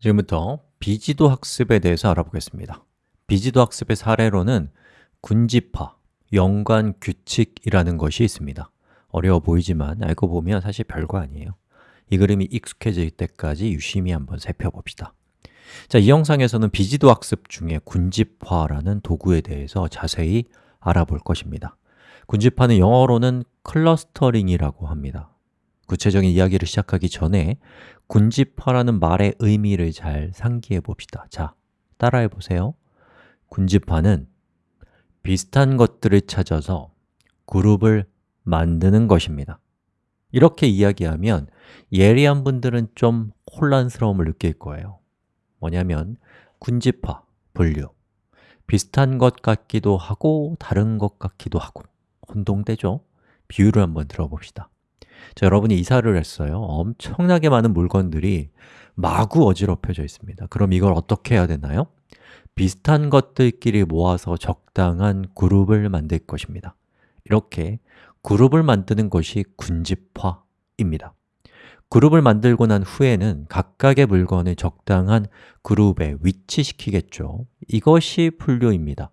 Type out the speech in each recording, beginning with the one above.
지금부터 비지도 학습에 대해서 알아보겠습니다. 비지도 학습의 사례로는 군집화, 연관 규칙이라는 것이 있습니다. 어려워 보이지만 알고 보면 사실 별거 아니에요. 이 그림이 익숙해질 때까지 유심히 한번 살펴봅시다. 자, 이 영상에서는 비지도 학습 중에 군집화라는 도구에 대해서 자세히 알아볼 것입니다. 군집화는 영어로는 clustering이라고 합니다 구체적인 이야기를 시작하기 전에 군집화라는 말의 의미를 잘 상기해 봅시다. 자, 따라해 보세요. 군집화는 비슷한 것들을 찾아서 그룹을 만드는 것입니다. 이렇게 이야기하면 예리한 분들은 좀 혼란스러움을 느낄 거예요. 뭐냐면 군집화, 분류. 비슷한 것 같기도 하고 다른 것 같기도 하고. 혼동되죠? 비유를 한번 들어봅시다 자, 여러분이 이사를 했어요. 엄청나게 많은 물건들이 마구 어지럽혀져 있습니다. 그럼 이걸 어떻게 해야 되나요? 비슷한 것들끼리 모아서 적당한 그룹을 만들 것입니다. 이렇게 그룹을 만드는 것이 군집화입니다. 그룹을 만들고 난 후에는 각각의 물건을 적당한 그룹에 위치시키겠죠. 이것이 분류입니다.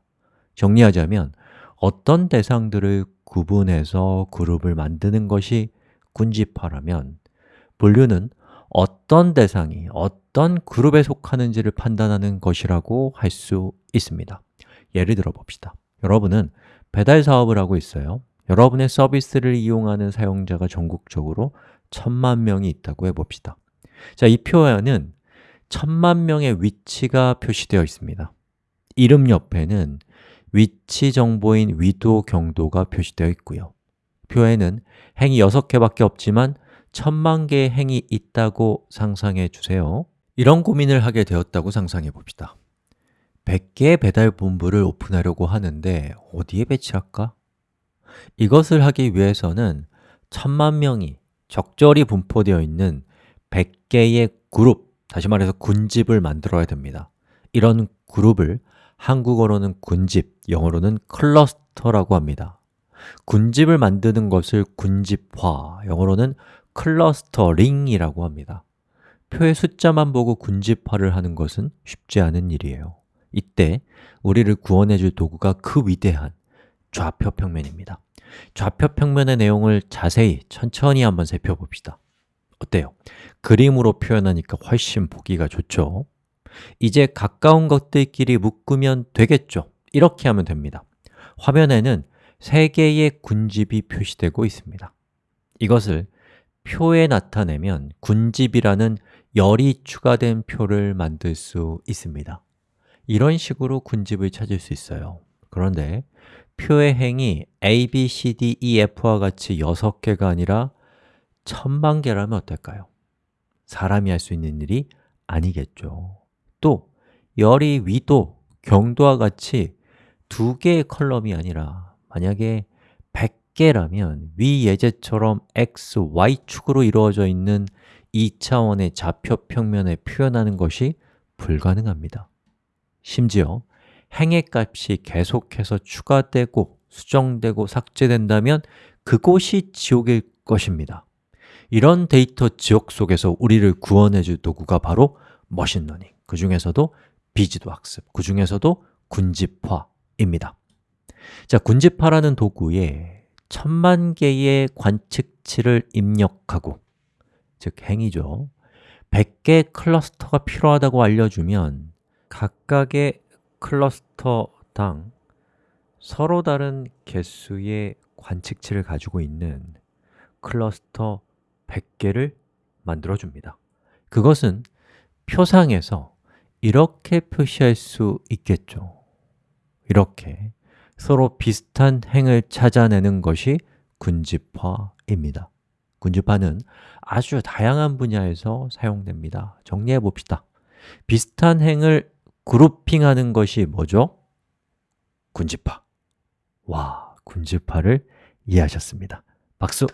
정리하자면 어떤 대상들을 구분해서 그룹을 만드는 것이 군집화라면 분류는 어떤 대상이 어떤 그룹에 속하는지를 판단하는 것이라고 할 수 있습니다. 예를 들어 봅시다. 여러분은 배달 사업을 하고 있어요. 여러분의 서비스를 이용하는 사용자가 전국적으로 천만 명이 있다고 해봅시다. 자, 이 표에는 천만 명의 위치가 표시되어 있습니다. 이름 옆에는 위치 정보인 위도, 경도가 표시되어 있고요 표에는 행이 6개밖에 없지만 천만 개의 행이 있다고 상상해 주세요. 이런 고민을 하게 되었다고 상상해 봅시다. 100개의 배달 본부를 오픈하려고 하는데 어디에 배치할까? 이것을 하기 위해서는 천만 명이 적절히 분포되어 있는 100개의 그룹, 다시 말해서 군집을 만들어야 됩니다. 이런 그룹을 한국어로는 군집, 영어로는 cluster라고 합니다 군집을 만드는 것을 군집화, 영어로는 clustering이라고 합니다 표의 숫자만 보고 군집화를 하는 것은 쉽지 않은 일이에요 이때 우리를 구원해 줄 도구가 그 위대한 좌표 평면입니다 좌표 평면의 내용을 자세히 천천히 한번 살펴봅시다 어때요? 그림으로 표현하니까 훨씬 보기가 좋죠? 이제 가까운 것들끼리 묶으면 되겠죠? 이렇게 하면 됩니다 화면에는 세 개의 군집이 표시되고 있습니다. 이것을 표에 나타내면 군집이라는 열이 추가된 표를 만들 수 있습니다. 이런 식으로 군집을 찾을 수 있어요. 그런데 표의 행이 a, b, c, d, e, f와 같이 6개가 아니라 천만 개라면 어떨까요? 사람이 할 수 있는 일이 아니겠죠. 또 열이 위도, 경도와 같이 두 개의 컬럼이 아니라 만약에 100개라면 위 예제처럼 x, y축으로 이루어져 있는 2차원의 좌표 평면에 표현하는 것이 불가능합니다. 심지어 행의 값이 계속해서 추가되고 수정되고 삭제된다면 그곳이 지옥일 것입니다. 이런 데이터 지옥 속에서 우리를 구원해 줄 도구가 바로 machine learning 그 중에서도 비지도 학습, 그 중에서도 군집화입니다 자, 군집화라는 도구에 천만 개의 관측치를 입력하고 즉 행이죠. 100개 클러스터가 필요하다고 알려주면 각각의 클러스터당 서로 다른 개수의 관측치를 가지고 있는 클러스터 100개를 만들어줍니다. 그것은 표상에서 이렇게 표시할 수 있겠죠. 이렇게 서로 비슷한 행을 찾아내는 것이 군집화입니다. 군집화는 아주 다양한 분야에서 사용됩니다. 정리해 봅시다. 비슷한 행을 그룹핑하는 것이 뭐죠? 군집화. 와, 군집화를 이해하셨습니다. 박수!